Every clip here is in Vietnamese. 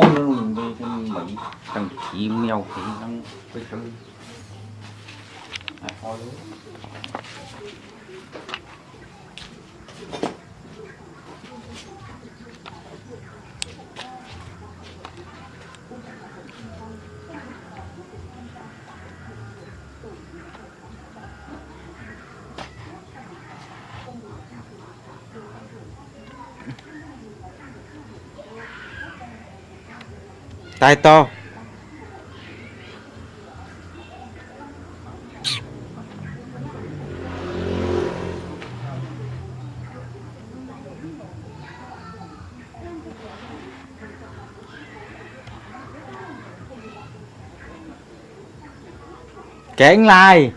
Cuốn mình đi cái Mỹ thằng chim nhau thì nó phải thằng thôi tay to. Kén lai.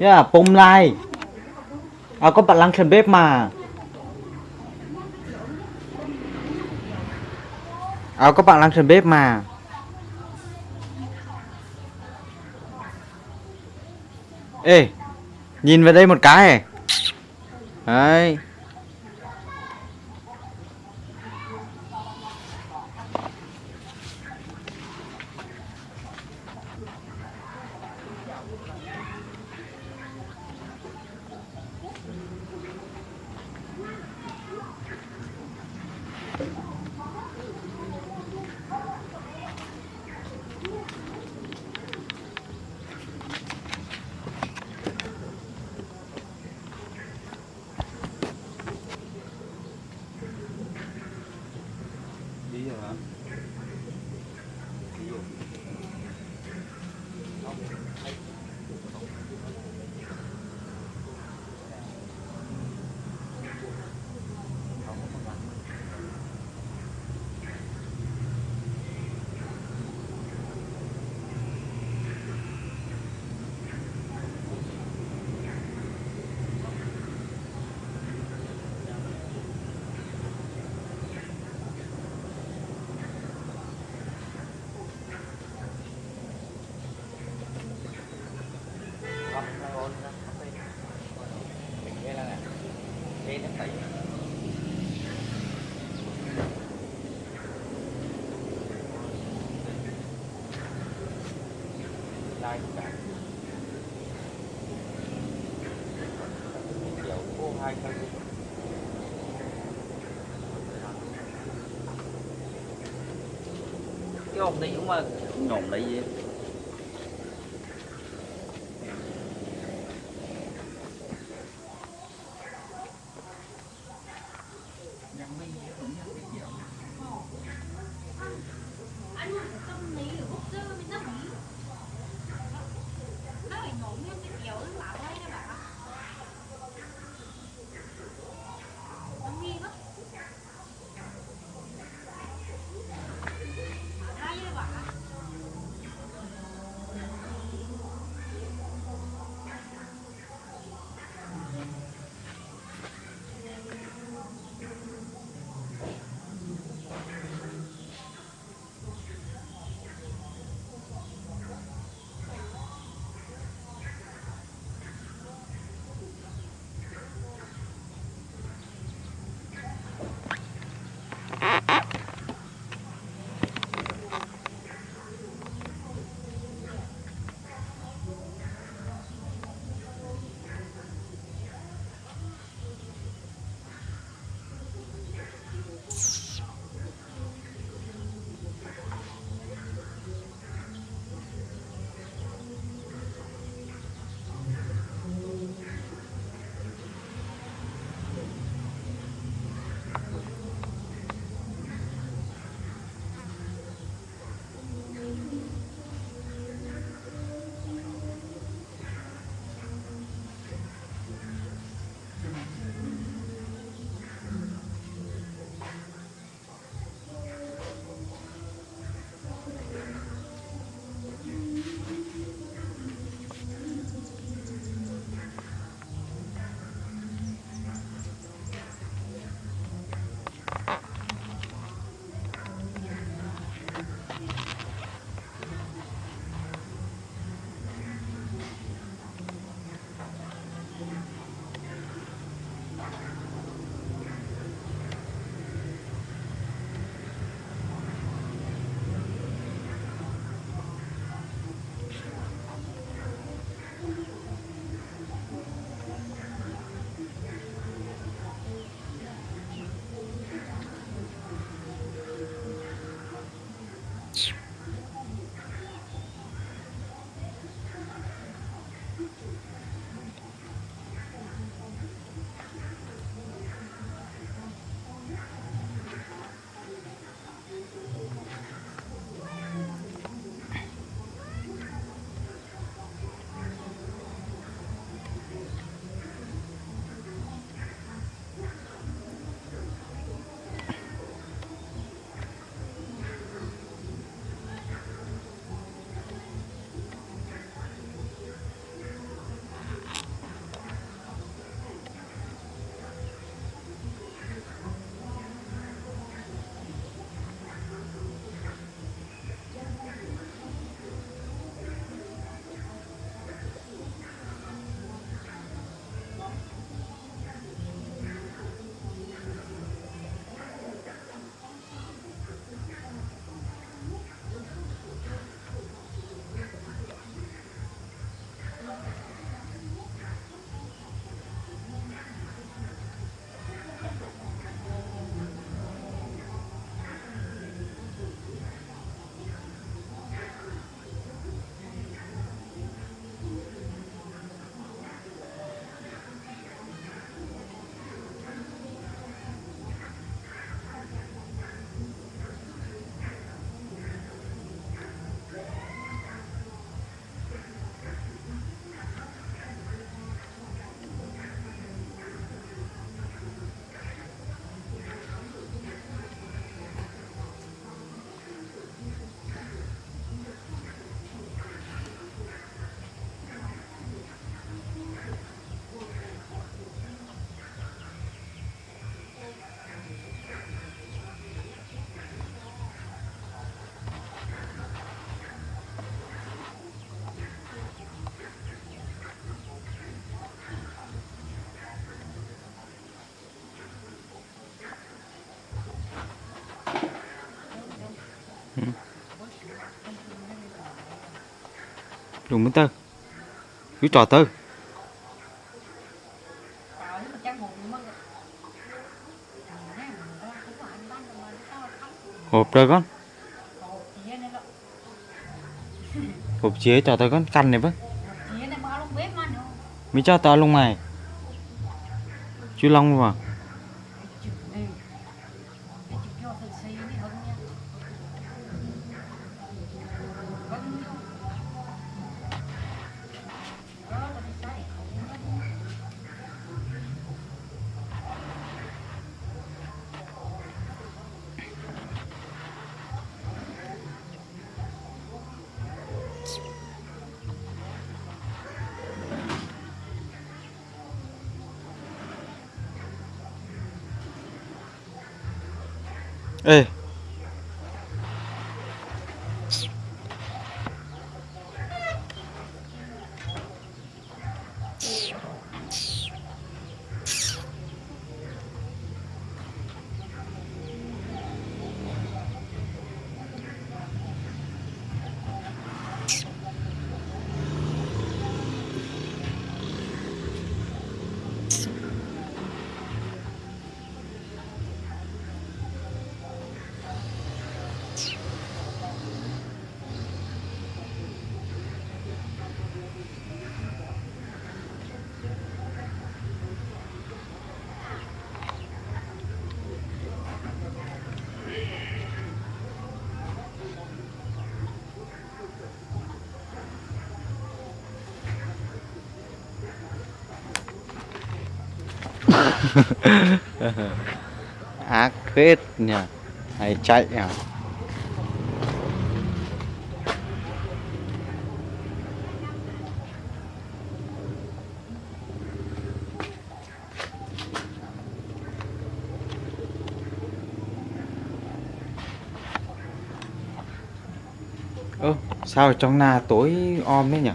Yeah, pum lai. À, có bạn lăng trên bếp mà. À, có bạn lăng trên bếp mà. Ê nhìn vào đây một cái. Đấy Đi rồi hả? Đi rồi. Lai cả kiểu cô hai thân cái ông này cũng mà nhổm lấy gì? Dùng bên tơ cứ trò tơ hộp rồi con. Hộp chế cho tao con căn này với mới cho tao luôn mày. Chú long mà. Ê ác hết nhỉ. Hay chạy à? Ơ, sao ở trong nhà tối om thế nhỉ?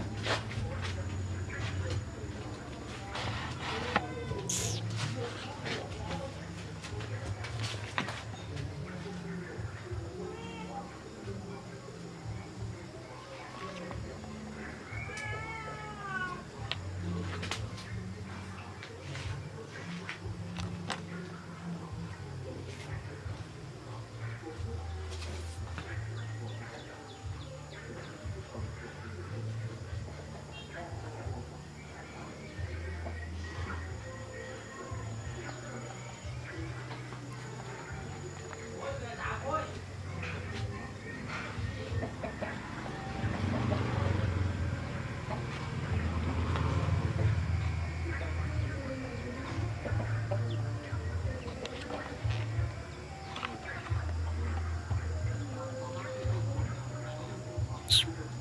much.